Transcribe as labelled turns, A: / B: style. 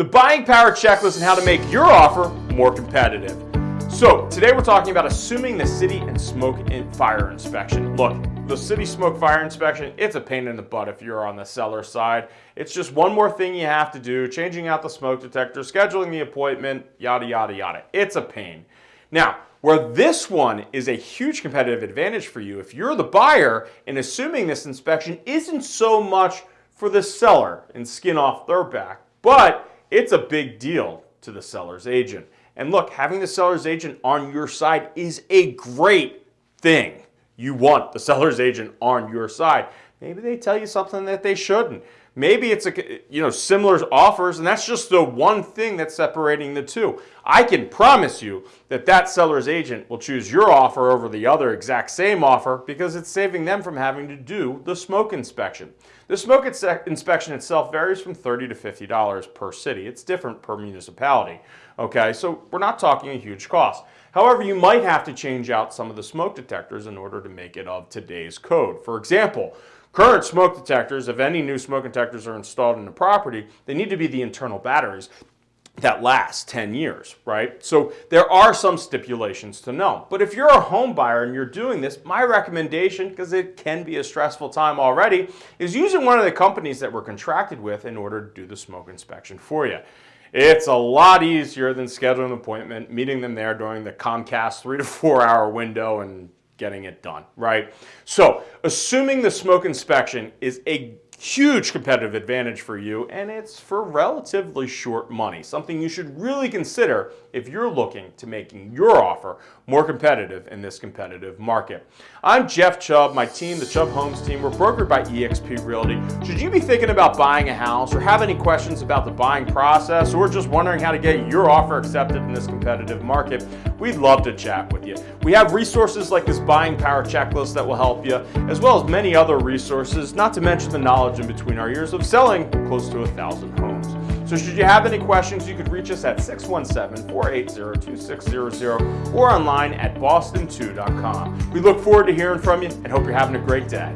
A: the buying power checklist and how to make your offer more competitive. So today we're talking about assuming the city and smoke and fire inspection. Look, the city smoke fire inspection, it's a pain in the butt if you're on the seller side. It's just one more thing you have to do, changing out the smoke detector, scheduling the appointment, yada, yada, yada. It's a pain. Now, where this one is a huge competitive advantage for you, if you're the buyer and assuming this inspection isn't so much for the seller and skin off their back, but it's a big deal to the seller's agent. And look, having the seller's agent on your side is a great thing. You want the seller's agent on your side. Maybe they tell you something that they shouldn't. Maybe it's a you know similar offers and that's just the one thing that's separating the two. I can promise you that that seller's agent will choose your offer over the other exact same offer because it's saving them from having to do the smoke inspection. The smoke inspection itself varies from 30 to $50 per city. It's different per municipality. Okay, so we're not talking a huge cost. However, you might have to change out some of the smoke detectors in order to make it of today's code. For example, Current smoke detectors, if any new smoke detectors are installed in the property, they need to be the internal batteries that last 10 years, right? So there are some stipulations to know. But if you're a home buyer and you're doing this, my recommendation, because it can be a stressful time already, is using one of the companies that we're contracted with in order to do the smoke inspection for you. It's a lot easier than scheduling an appointment, meeting them there during the Comcast three to four hour window and getting it done, right? So assuming the smoke inspection is a huge competitive advantage for you and it's for relatively short money, something you should really consider if you're looking to making your offer more competitive in this competitive market. I'm Jeff Chubb, my team, the Chubb Homes team, we're brokered by eXp Realty. Should you be thinking about buying a house or have any questions about the buying process or just wondering how to get your offer accepted in this competitive market, we'd love to chat with you. We have resources like this buying power checklist that will help you, as well as many other resources, not to mention the knowledge knowledge in between our years of selling close to a thousand homes. So should you have any questions, you could reach us at 617-480-2600 or online at boston2.com. We look forward to hearing from you and hope you're having a great day.